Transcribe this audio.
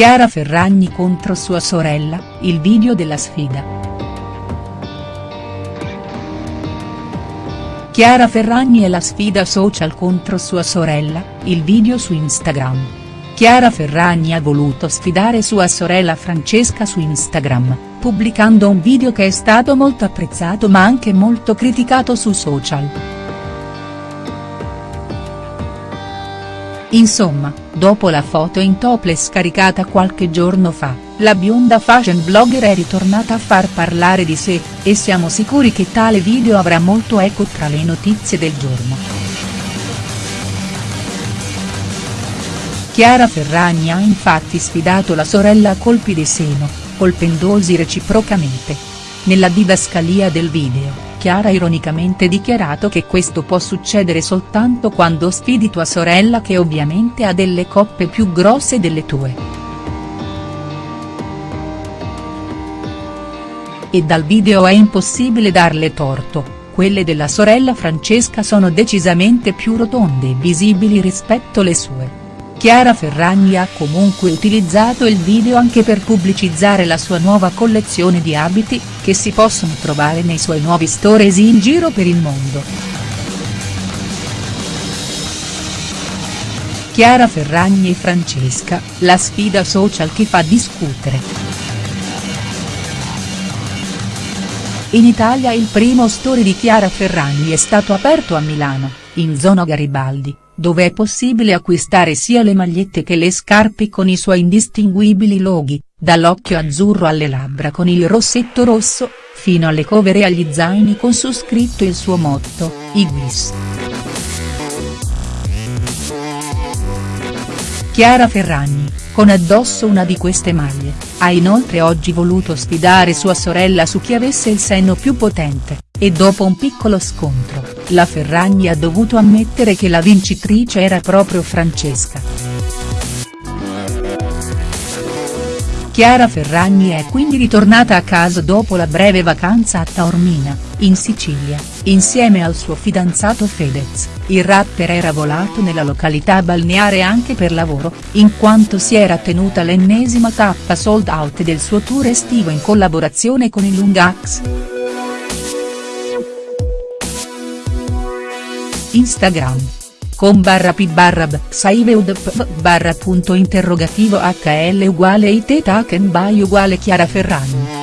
Chiara Ferragni contro sua sorella, il video della sfida. Chiara Ferragni e la sfida social contro sua sorella, il video su Instagram. Chiara Ferragni ha voluto sfidare sua sorella Francesca su Instagram, pubblicando un video che è stato molto apprezzato ma anche molto criticato su social. Insomma, dopo la foto in topless scaricata qualche giorno fa, la bionda fashion blogger è ritornata a far parlare di sé, e siamo sicuri che tale video avrà molto eco tra le notizie del giorno. Chiara Ferragni ha infatti sfidato la sorella a colpi di seno, colpendosi reciprocamente. Nella didascalia del video Chiara ha ironicamente dichiarato che questo può succedere soltanto quando sfidi tua sorella che ovviamente ha delle coppe più grosse delle tue. E dal video è impossibile darle torto, quelle della sorella Francesca sono decisamente più rotonde e visibili rispetto le sue. Chiara Ferragni ha comunque utilizzato il video anche per pubblicizzare la sua nuova collezione di abiti, che si possono trovare nei suoi nuovi stores in giro per il mondo. Chiara Ferragni e Francesca, la sfida social che fa discutere. In Italia il primo store di Chiara Ferragni è stato aperto a Milano, in zona Garibaldi dove è possibile acquistare sia le magliette che le scarpe con i suoi indistinguibili loghi, dall'occhio azzurro alle labbra con il rossetto rosso, fino alle cover e agli zaini con su scritto il suo motto, Iguis. Chiara Ferragni, con addosso una di queste maglie, ha inoltre oggi voluto sfidare sua sorella su chi avesse il seno più potente, e dopo un piccolo scontro, la Ferragni ha dovuto ammettere che la vincitrice era proprio Francesca. Chiara Ferragni è quindi ritornata a casa dopo la breve vacanza a Taormina, in Sicilia, insieme al suo fidanzato Fedez, il rapper era volato nella località balneare anche per lavoro, in quanto si era tenuta l'ennesima tappa sold out del suo tour estivo in collaborazione con il Lungax. Instagram. Com barra p barra b saiveud p barra punto interrogativo hl uguale it taken by uguale Chiara Ferragni.